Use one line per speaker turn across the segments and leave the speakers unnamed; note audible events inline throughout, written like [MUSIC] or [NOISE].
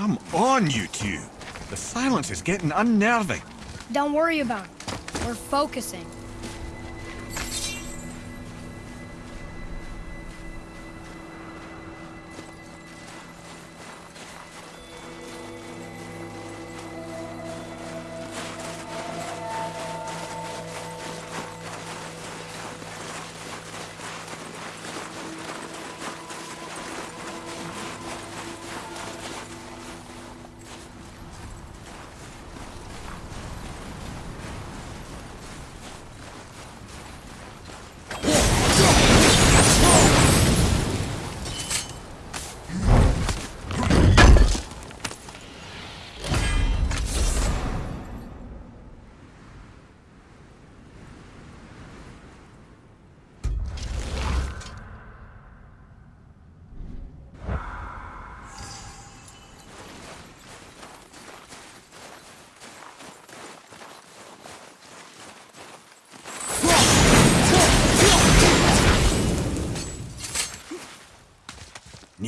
on, you two. The silence is getting unnerving.
Don't worry about it. We're focusing.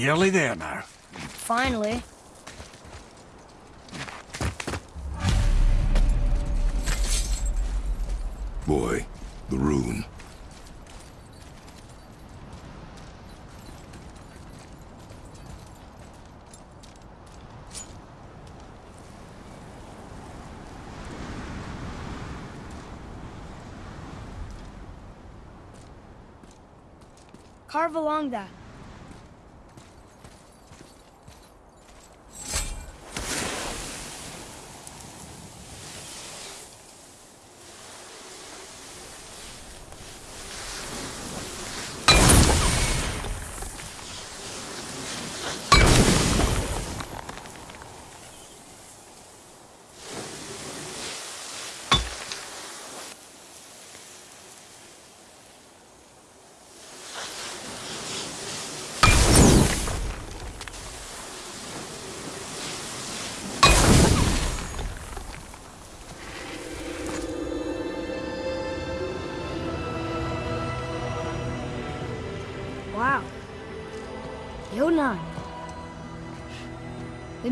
Nearly there now.
Finally.
Boy, the rune.
Carve along that.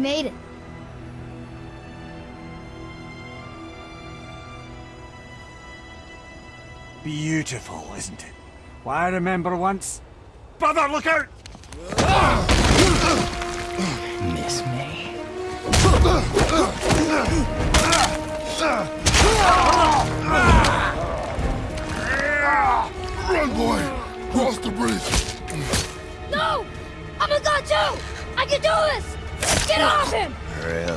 Made it.
Beautiful, isn't it? Why, I remember once... Brother, look out!
Miss me?
Run, boy! Cross the bridge!
No! I'm a god too! I can do this! Get off him!
Really?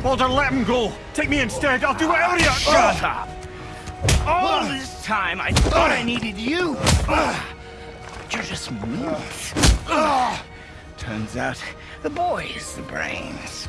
Baldur, let him go! Take me instead, I'll do whatever you...
Shut up! All this time I thought I needed you! But you're just meat. Turns out the boy is the brains.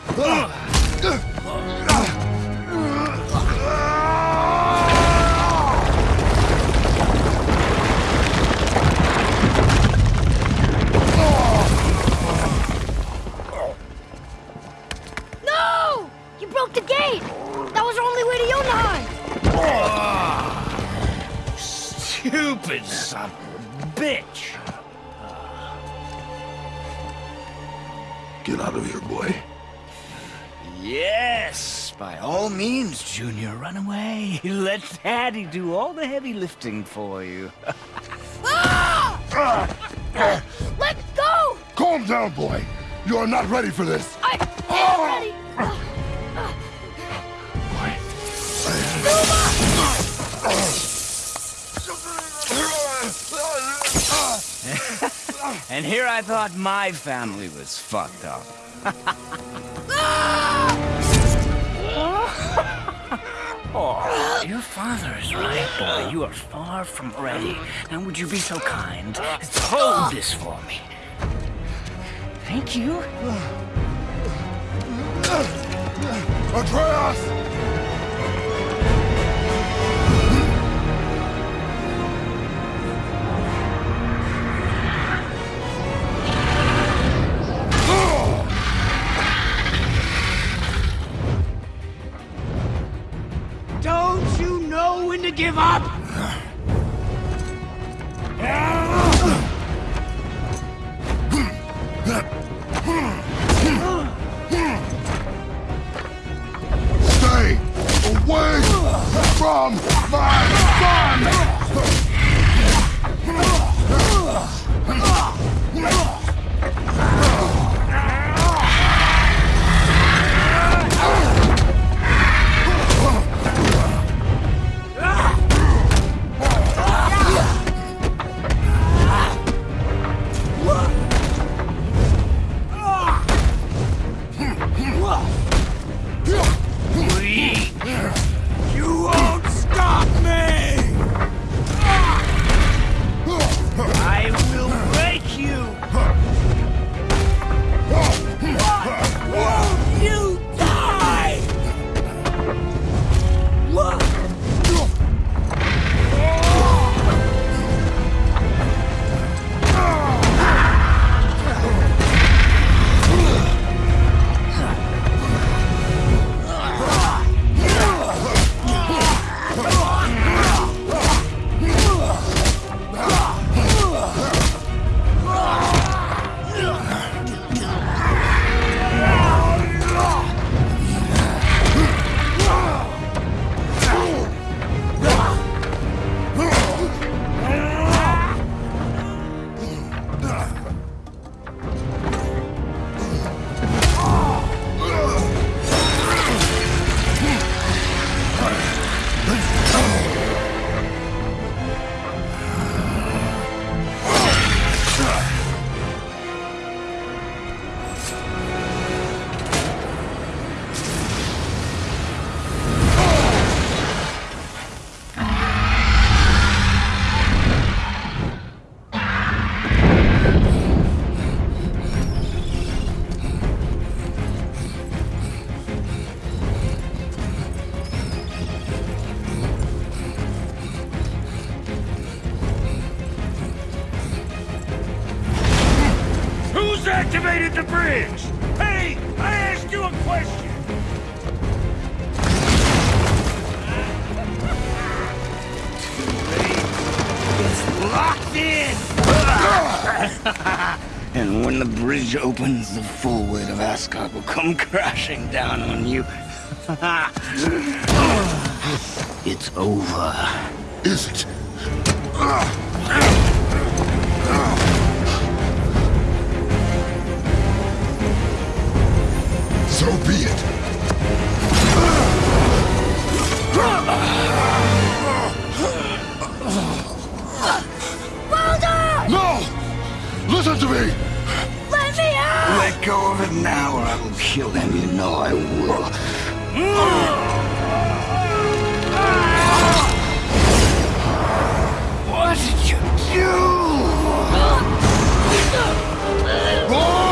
Stupid son of a bitch!
Get out of here, boy.
Yes, by all means, Junior, run away. [LAUGHS] Let Daddy do all the heavy lifting for you.
Let go!
Calm down, boy. You are not ready for this.
I am ready! Ah!
And here I thought my family was fucked up. oh, your father is right, boy. You are far from ready. Now, would you be so kind as to hold this for me? Thank you.
Atreus!
to give up?
Stay away from my son! Bridge opens, the full weight of Asgard will come [LAUGHS] crashing down on you. [LAUGHS] it's over.
Is it? So be it.
Baldur!
No! Listen to me!
Let me out!
Let go of it now or I will kill him. You know I will. What did you do? [LAUGHS]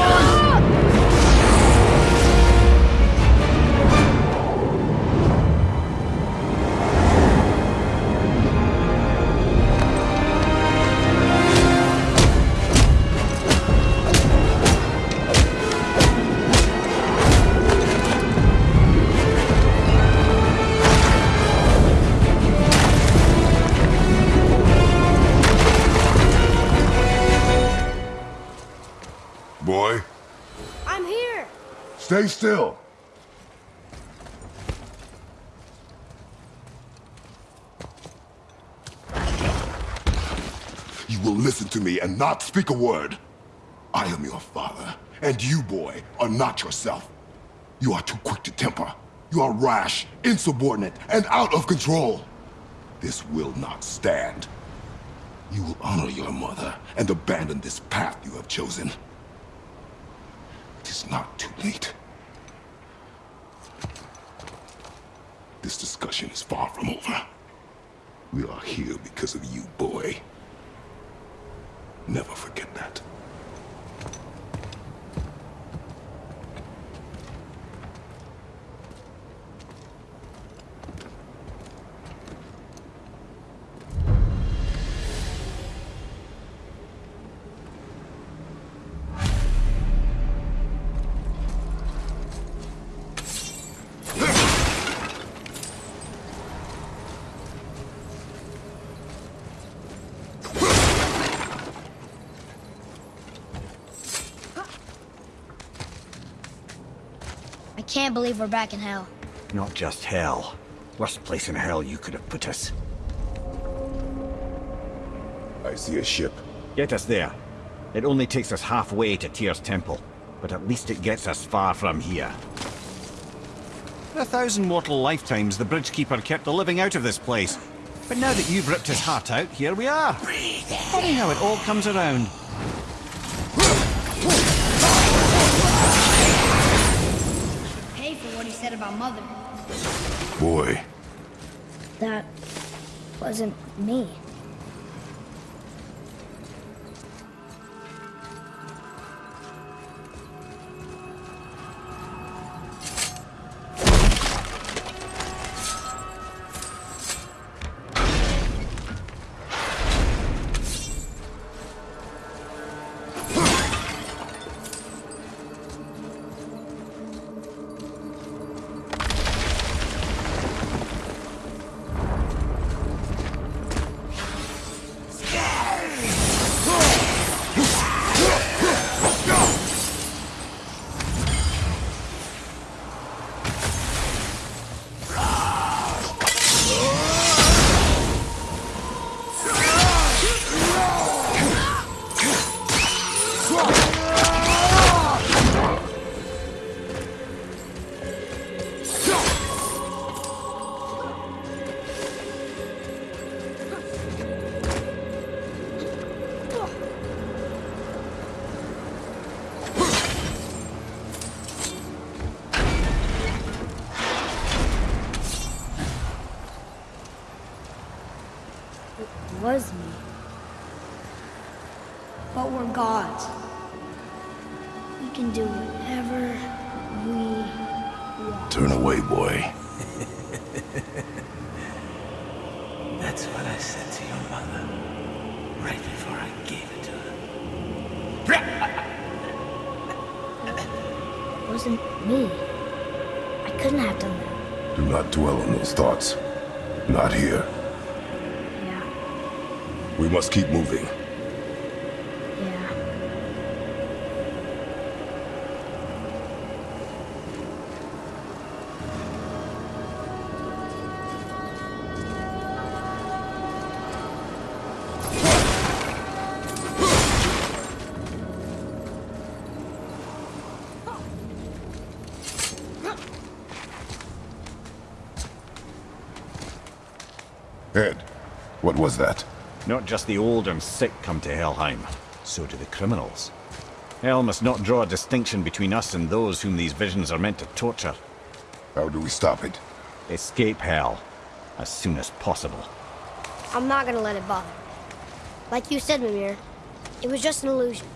stay still. You will listen to me and not speak a word. I am your father, and you, boy, are not yourself. You are too quick to temper. You are rash, insubordinate, and out of control. This will not stand. You will honor your mother and abandon this path you have chosen. It is not too late. This discussion is far from over. We are here because of you, boy. Never forget that.
Can't believe we're back in hell.
Not just hell. Worst place in hell you could have put us.
I see a ship.
Get us there. It only takes us halfway to Tyr's temple, but at least it gets us far from here. For a thousand mortal lifetimes, the Bridgekeeper kept the living out of this place. But now that you've ripped his heart out, here we are. Funny how it all comes around.
Mother.
Boy,
That wasn't me.
What
was that?
Not just the old and sick come to Helheim, so do the criminals. Hell must not draw a distinction between us and those whom these visions are meant to torture.
How do we stop it?
Escape Hell as soon as possible.
I'm not gonna let it bother. me. Like you said, Mimir, it was just an illusion.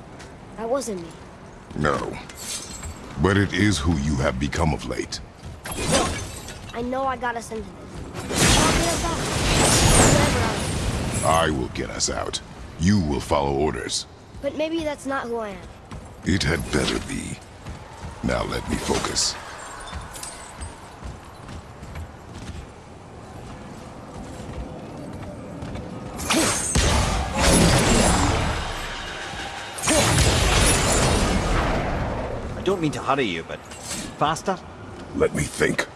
That wasn't me.
No. But it is who you have become of late.
I know I got us into this. I
I will get us out. You will follow orders.
But maybe that's not who I am.
It had better be. Now let me focus.
I don't mean to hurry you, but faster?
Let me think.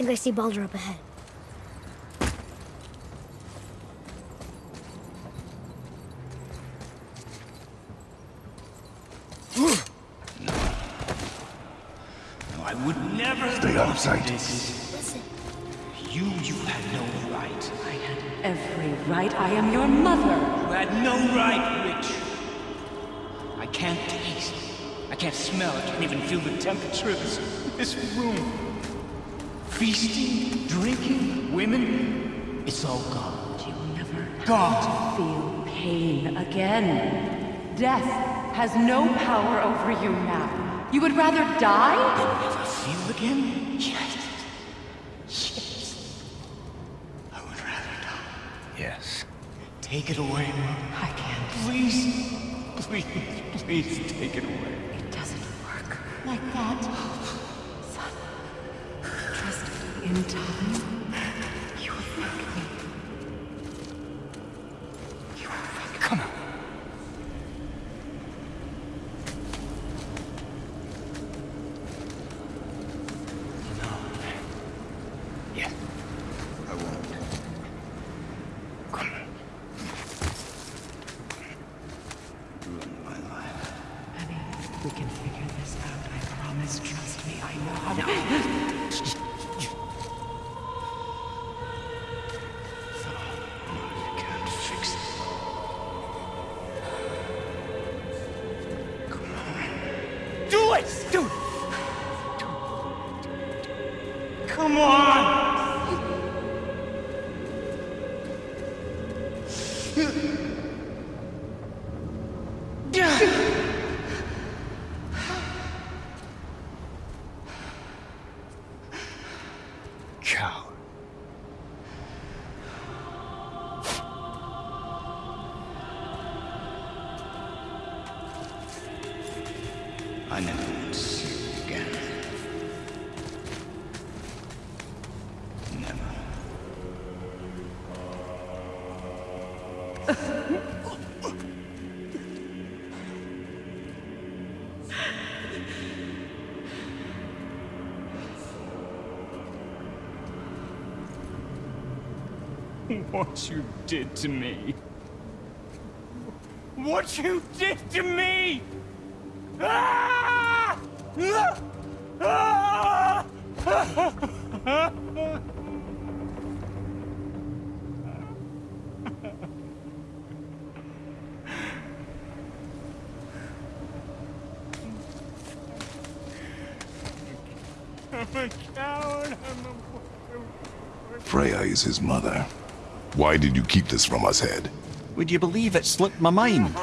Think I see Baldur up ahead.
No, I would never
Stay out of sight.
Listen,
You, you had no right.
I had every right. I am your mother.
You had no right, Witch. I can't taste. I can't smell. I can't even feel the temperature of this, this room. Feasting, drinking, women. It's all gone.
You will never
Gone.
feel pain again. Death has no power over you now. You would rather die?
Never feel again? Yes. Yes. I would rather die. Yes. Take it away, Mom.
I can't.
Please. Please, please take it away.
It doesn't work like that. In time,
What you did to me. What you did to me! Ah! Ah! Ah! I'm a coward. I'm a...
Freya is his mother. Why did you keep this from us, Head?
Would you believe it slipped my mind?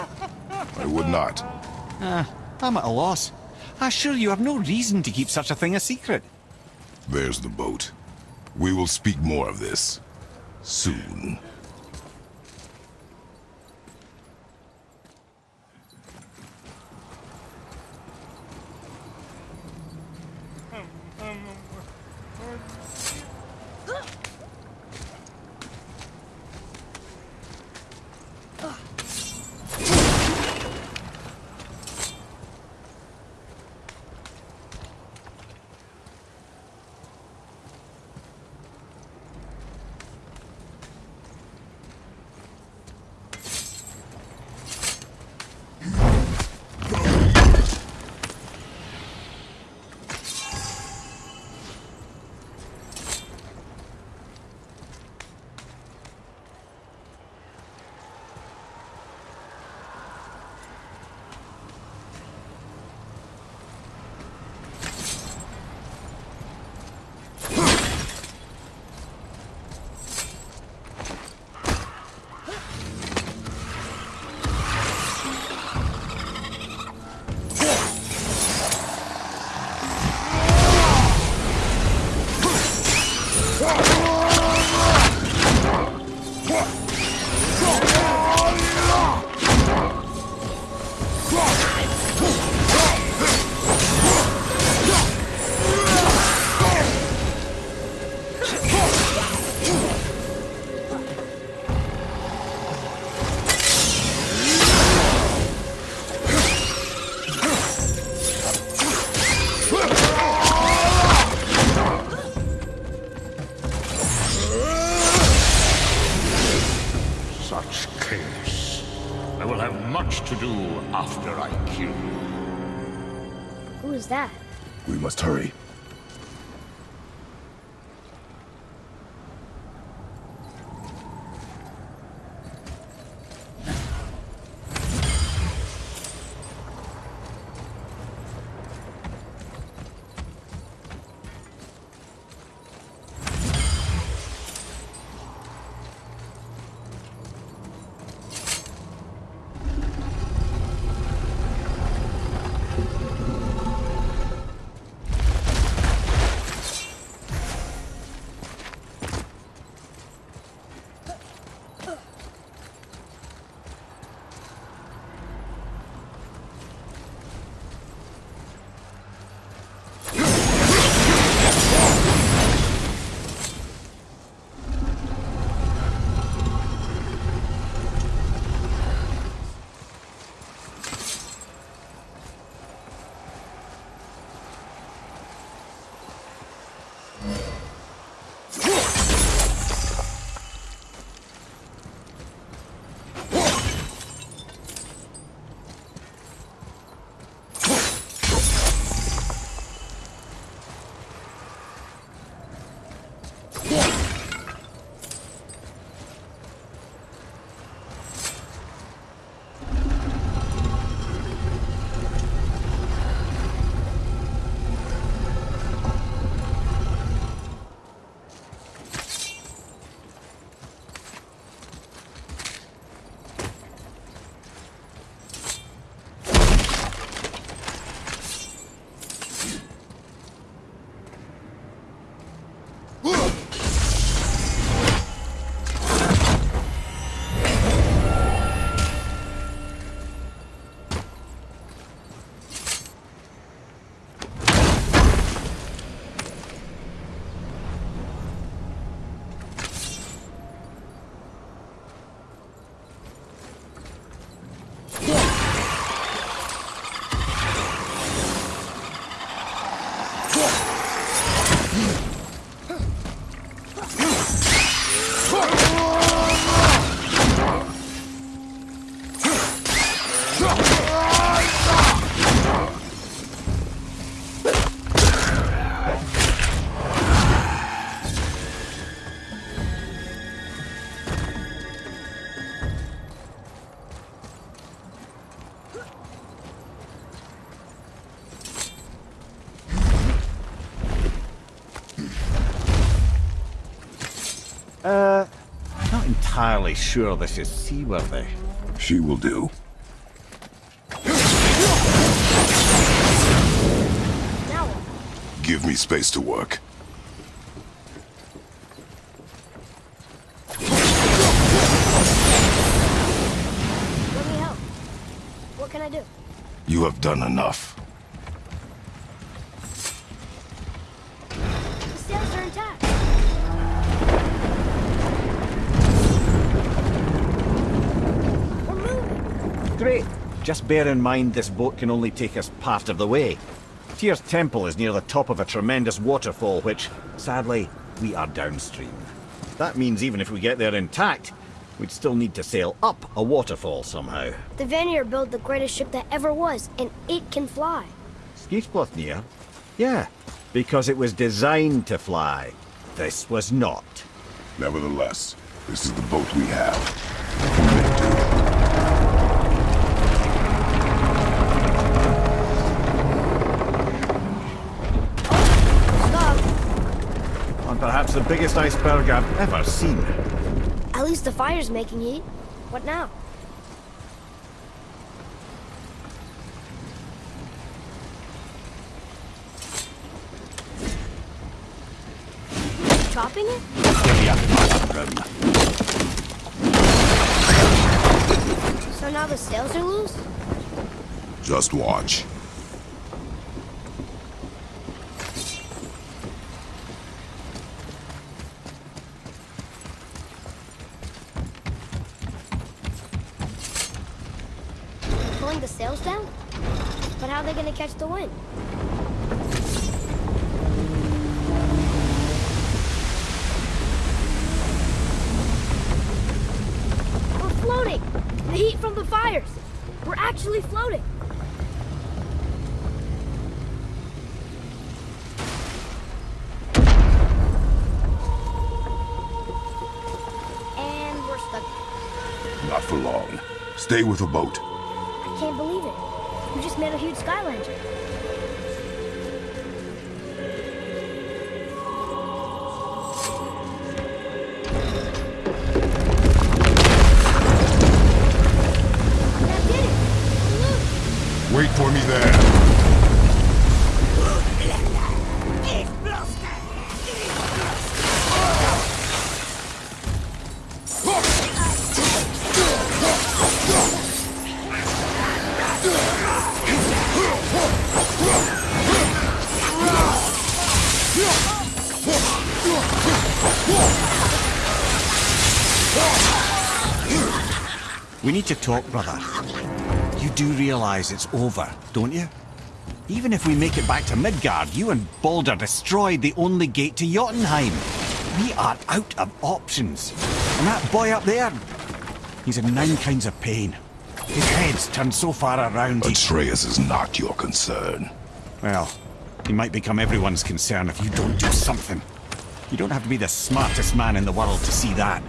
I would not.
Ah, I'm at a loss. I assure you have no reason to keep such a thing a secret.
There's the boat. We will speak more of this. Soon.
Entirely sure this is seaworthy.
She will do. Give me space to work.
Let me help. What can I do?
You have done enough.
Great. Just bear in mind this boat can only take us part of the way. Tyr's Temple is near the top of a tremendous waterfall which, sadly, we are downstream. That means even if we get there intact, we'd still need to sail up a waterfall somehow.
The Vanir built the greatest ship that ever was, and it can fly.
Skidbladnir? Yeah, because it was designed to fly. This was not.
Nevertheless, this is the boat we have.
Stop.
And perhaps the biggest iceberg I've ever seen.
At least the fire's making heat. What now? Chopping it? So now the sails are loose?
Just watch.
Sails down? But how are they gonna catch the wind? We're floating! The heat from the fires! We're actually floating! And we're stuck.
Not for long. Stay with the boat.
I can't believe it. You just made a huge sky lantern.
To talk, brother. You do realize it's over, don't you? Even if we make it back to Midgard, you and Baldur destroyed the only gate to Jotunheim. We are out of options. And that boy up there, he's in nine kinds of pain. His head's turned so far around.
Atreus is not your concern.
Well, he might become everyone's concern if you don't do something. You don't have to be the smartest man in the world to see that.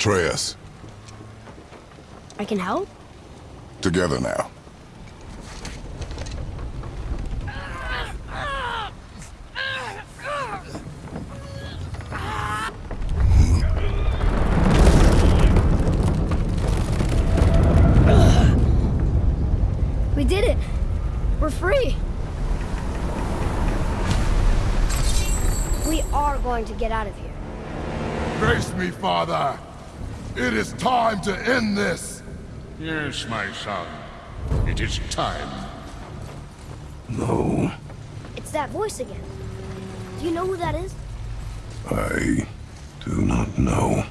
Atreus,
I can help?
together now.
We did it! We're free! We are going to get out of here.
Grace me, Father. It is time to end this.
Yes, my son. It is time.
No,
It's that voice again. Do you know who that is?
I do not know.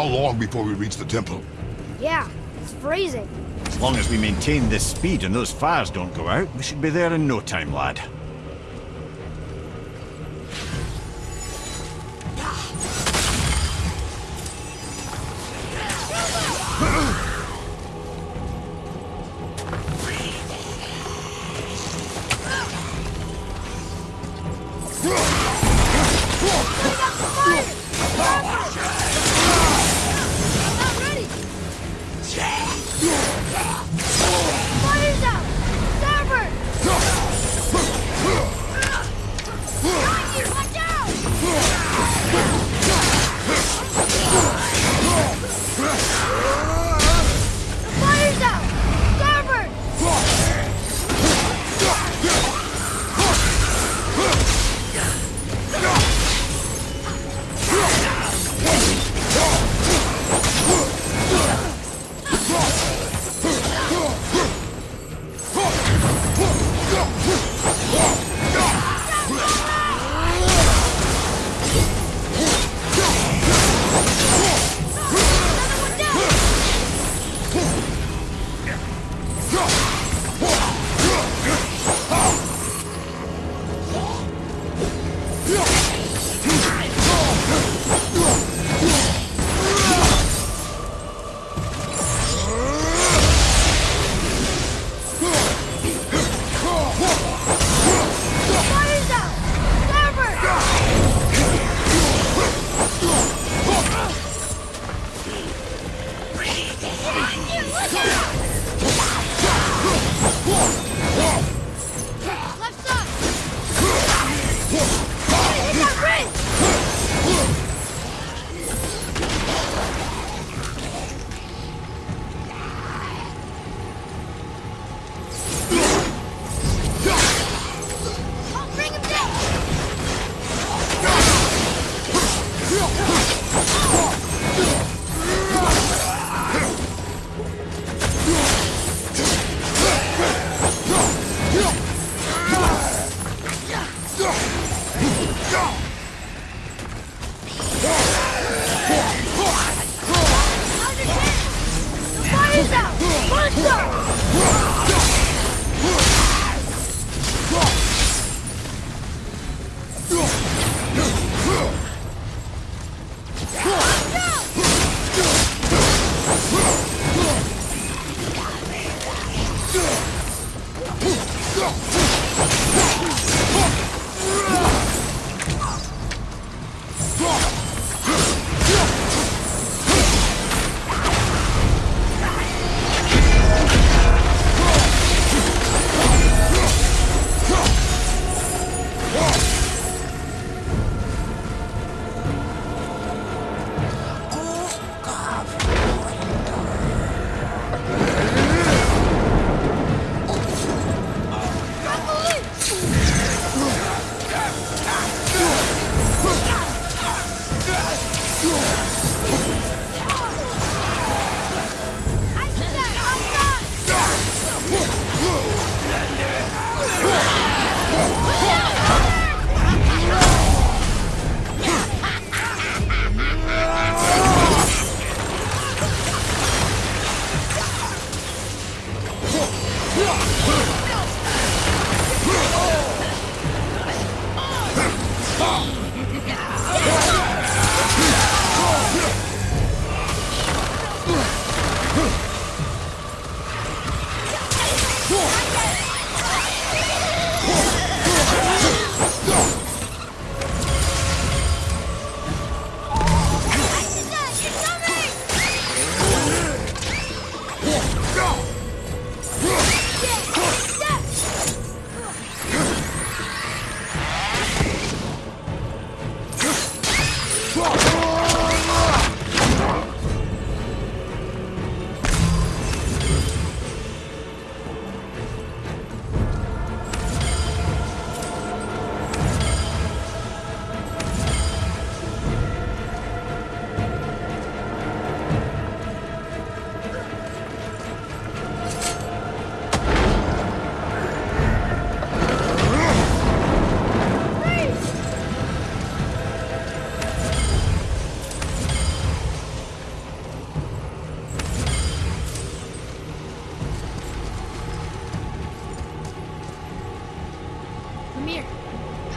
How long before we reach the temple?
Yeah, it's freezing.
As long as we maintain this speed and those fires don't go out, we should be there in no time, lad.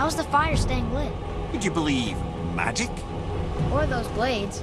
How's the fire staying lit?
Would you believe magic?
Or those blades?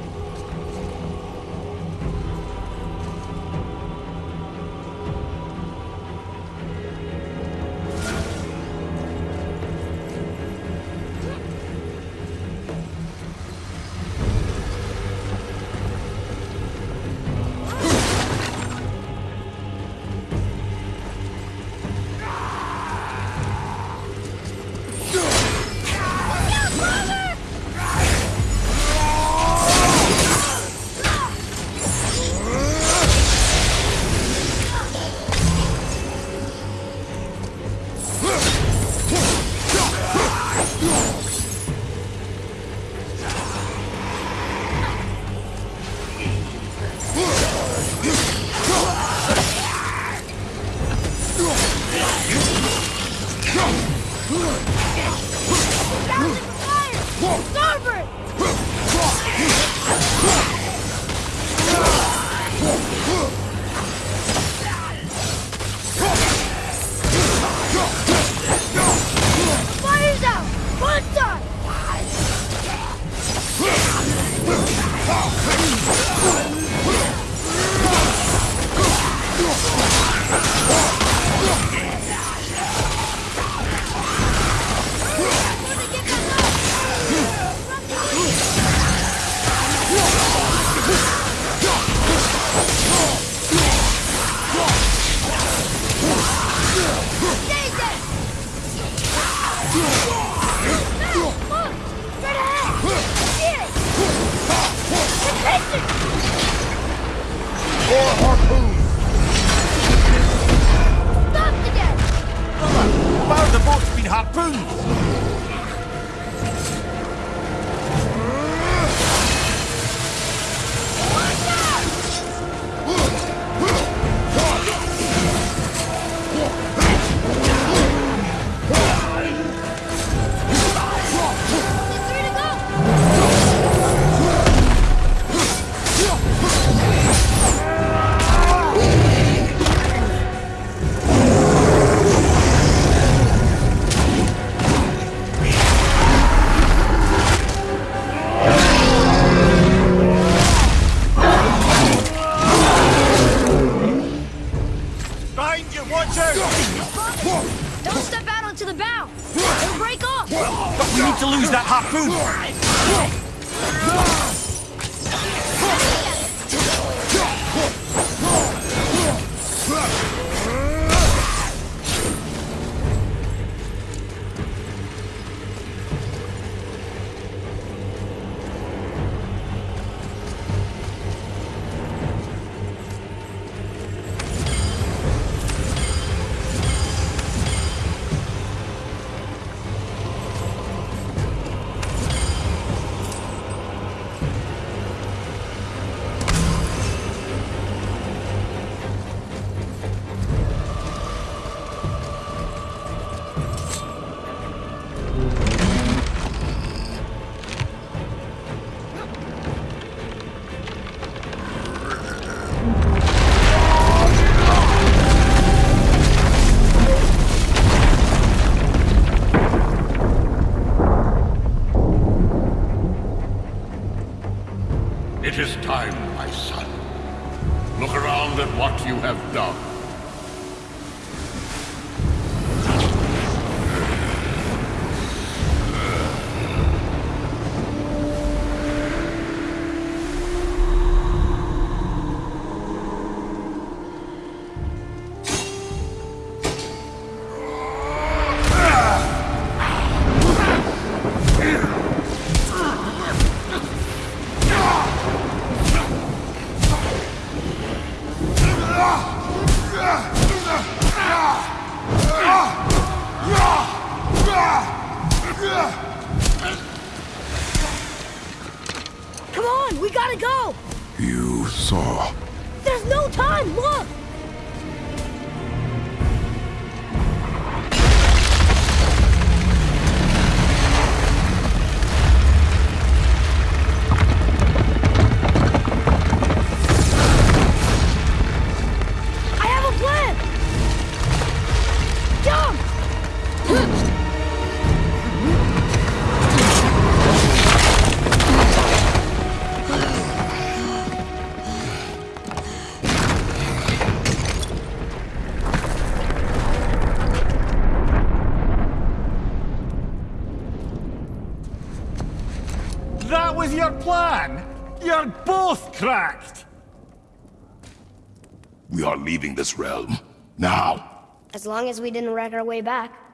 Leaving this realm. Now.
As long as we didn't wreck our way back.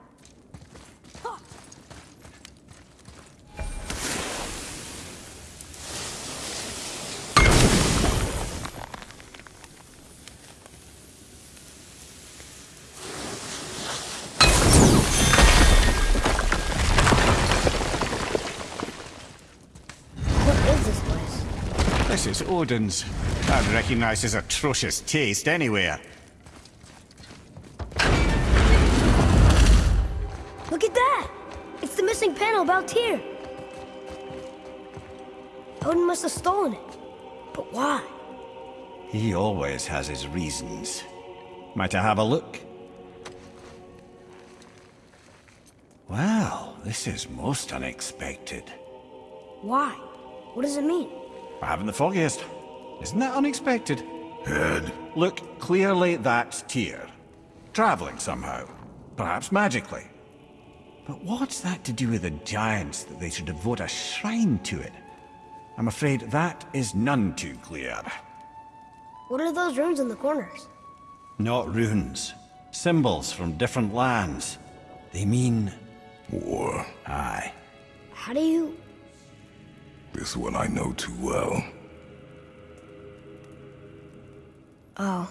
Odin's. I'd recognize his atrocious taste anywhere.
Look at that! It's the missing panel about here. Odin must have stolen it. But why?
He always has his reasons. Might I have a look? Well, this is most unexpected.
Why? What does it mean?
I haven't the foggiest. Isn't that unexpected?
Head.
Look, clearly that's Tyr. Traveling somehow. Perhaps magically. But what's that to do with the giants that they should devote a shrine to it? I'm afraid that is none too clear.
What are those runes in the corners?
Not runes. Symbols from different lands. They mean...
War.
Aye.
How do you...
This one I know too well.
Oh.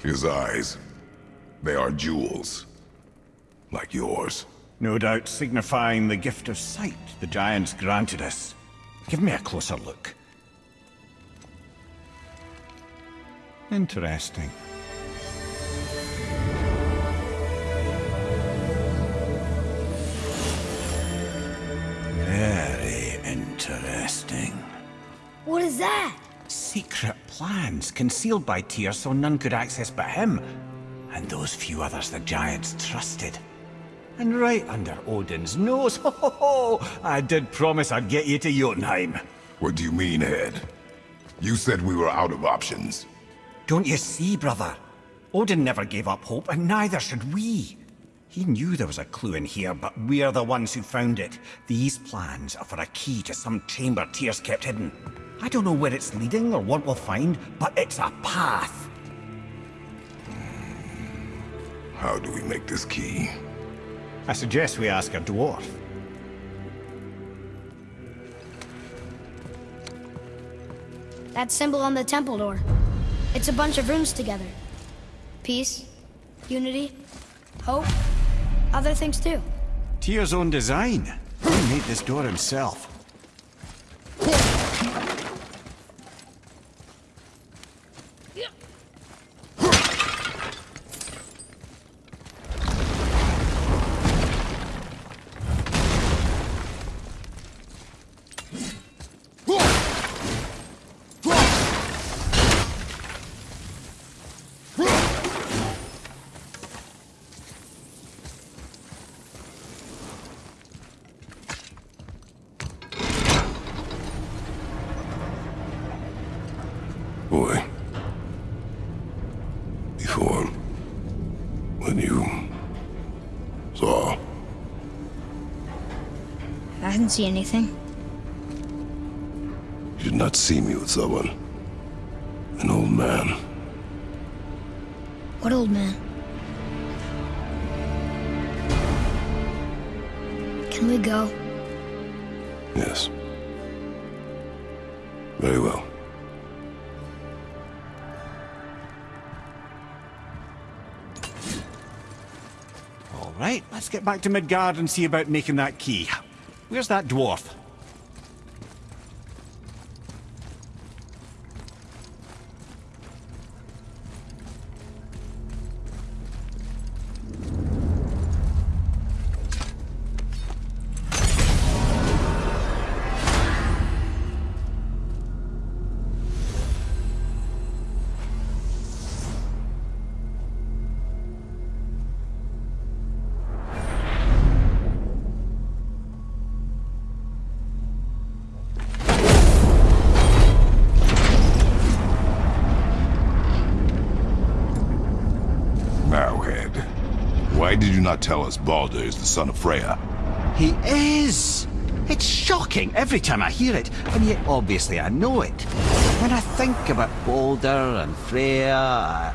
His eyes. They are jewels. Like yours.
No doubt signifying the gift of sight the Giants granted us. Give me a closer look. Interesting.
That?
Secret plans concealed by Tyr so none could access but him, and those few others the Giants trusted. And right under Odin's nose, [LAUGHS] ho ho ho! I did promise I'd get you to Jotunheim.
What do you mean, Head? You said we were out of options.
Don't you see, brother? Odin never gave up hope, and neither should we. He knew there was a clue in here, but we're the ones who found it. These plans are for a key to some chamber Tyr kept hidden. I don't know where it's leading or what we'll find, but it's a path.
How do we make this key?
I suggest we ask a dwarf.
That symbol on the temple door. It's a bunch of runes together. Peace, unity, hope, other things too.
Tyr's own design. He made this door himself.
See anything.
You did not see me with someone. An old man.
What old man? Can we go?
Yes. Very well.
All right, let's get back to Midgard and see about making that key. Where's that dwarf?
Not tell us Baldur is the son of Freya?
He is! It's shocking every time I hear it, and yet obviously I know it. When I think about Baldur and Freya... I...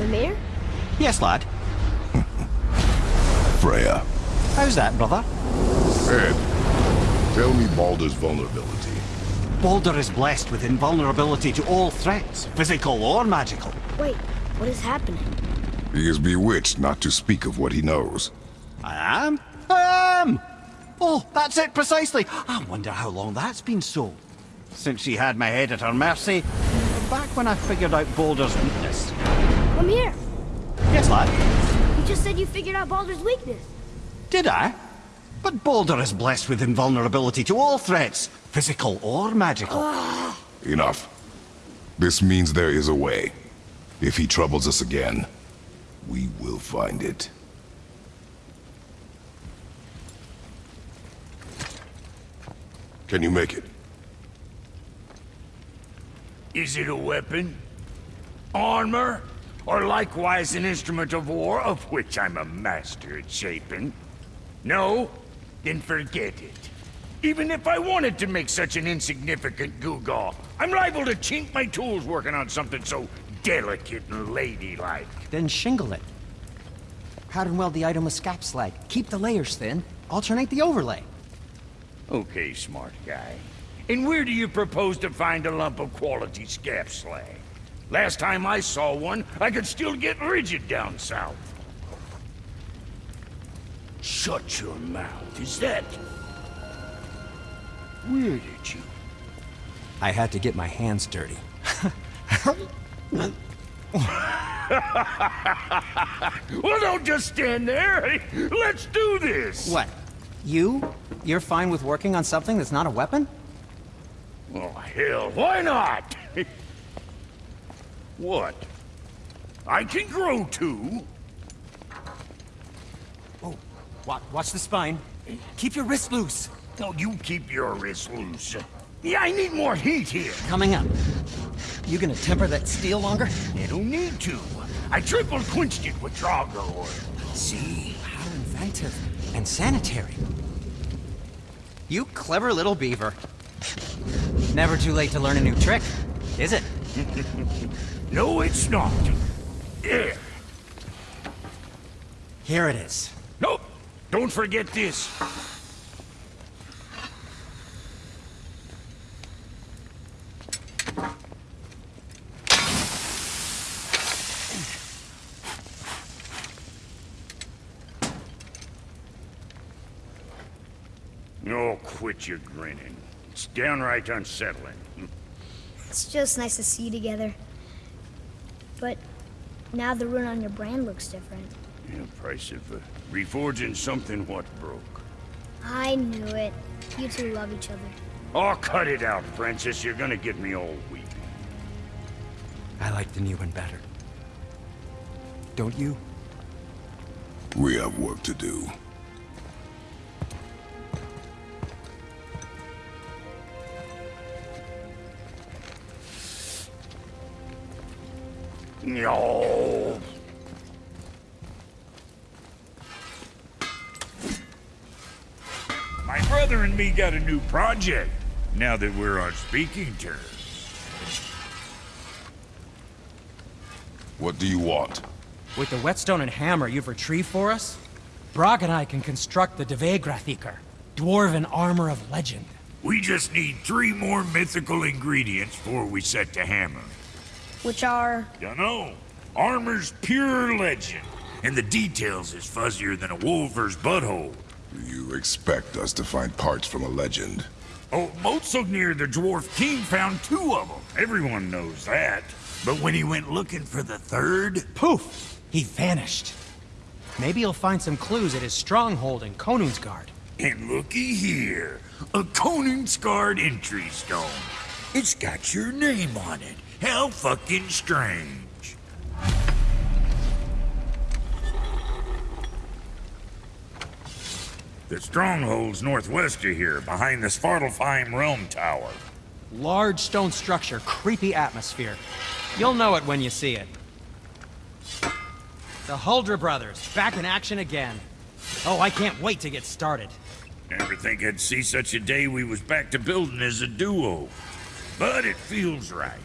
Mimir.
Yes, lad. [LAUGHS]
Freya.
How's that, brother?
Head. Tell me Baldur's vulnerability.
Baldur is blessed with invulnerability to all threats, physical or magical.
Wait, what is happening?
He is bewitched not to speak of what he knows.
I am? I am! Oh, that's it precisely. I wonder how long that's been so. Since she had my head at her mercy, back when I figured out Baldur's weakness.
Mimir,
Yes, lad?
you just said you figured out Baldur's weakness.
Did I? But Baldur is blessed with invulnerability to all threats, physical or magical.
Enough. This means there is a way. If he troubles us again, we will find it. Can you make it?
Is it a weapon? Armor? Or likewise an instrument of war, of which I'm a master at shaping? No? Then forget it. Even if I wanted to make such an insignificant gewgaw, I'm liable to chink my tools working on something so delicate and ladylike.
Then shingle it. Pattern weld the item with skap slag. Keep the layers thin. Alternate the overlay.
Okay, smart guy. And where do you propose to find a lump of quality skap slag?
Last time I saw one, I could still get rigid down south. Shut your mouth. Is that... Where did you...
I had to get my hands dirty. [LAUGHS] [LAUGHS]
Well, don't just stand there. Let's do this.
What? You? You're fine with working on something that's not a weapon?
Oh, hell, why not? [LAUGHS] what? I can grow too.
Oh, watch, watch the spine. Keep your wrist loose.
No, you keep your wrist loose. Yeah, I need more heat here.
Coming up. You gonna temper that steel longer?
You don't need to. I triple quenched it with Drago oil.
See? How inventive. And sanitary. You clever little beaver. Never too late to learn a new trick, is it? [LAUGHS]
No, it's not. There.
Here it is.
Nope. Don't forget this. Oh, quit your grinning. It's downright unsettling.
It's just nice to see you together. But now the rune on your brand looks different.
Yeah, price of uh, reforging something what broke.
I knew it. You two love each other.
Oh, cut it out, Francis. You're gonna get me all weepy.
I like the new one better. Don't you?
We have work to do.
No. My brother and me got a new project, now that we're on speaking terms.
What do you want?
With the whetstone and hammer you've retrieved for us, Brok and I can construct the Devegrathikar, dwarven armor of legend.
We just need three more mythical ingredients before we set to hammer.
Which are.
Dunno. Armor's pure legend, and the details is fuzzier than a wolver's butthole.
You expect us to find parts from a legend?
Oh, Motsognir the Dwarf King found two of them. Everyone knows that. But when he went looking for the third,
Poof! He vanished. Maybe he'll find some clues at his stronghold in Konungsgard.
and looky here, a Conan-scarred entry stone. It's got your name on it. How fucking strange. The stronghold's northwest of here, behind the Svartalfheim Realm Tower.
Large stone structure, creepy atmosphere. You'll know it when you see it. The Huldra brothers, back in action again. Oh, I can't wait to get started.
Never think I'd see such a day we was back to building as a duo. But it feels right,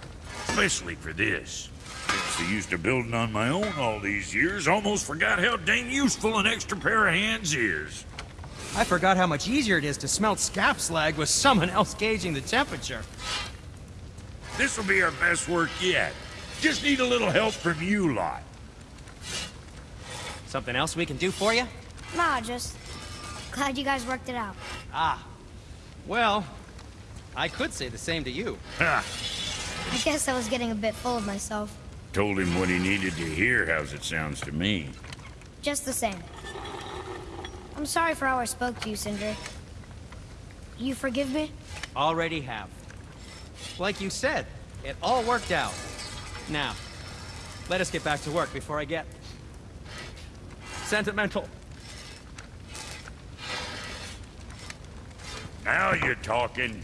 especially for this. Since I used to building on my own all these years, almost forgot how dang useful an extra pair of hands is.
I forgot how much easier it is to smelt skap slag with someone else gauging the temperature.
This'll be our best work yet. Just need a little help from you lot.
Something else we can do for you?
Nah, just. Glad you guys worked it out.
Ah. Well, I could say the same to you.
Ha!
I guess I was getting a bit full of myself.
Told him what he needed to hear, how's it sounds to me.
Just the same. I'm sorry for how I spoke to you, Sindri. You forgive me?
Already have. Like you said, it all worked out. Now, let us get back to work before I get... sentimental.
Now you're talking.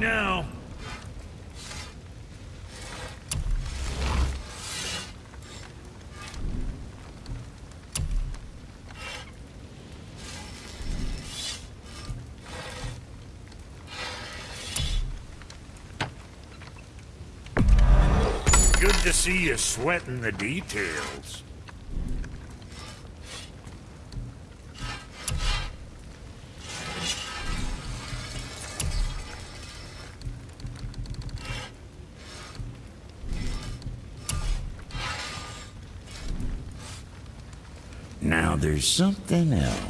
Now. Good to see you sweating the details. Something else.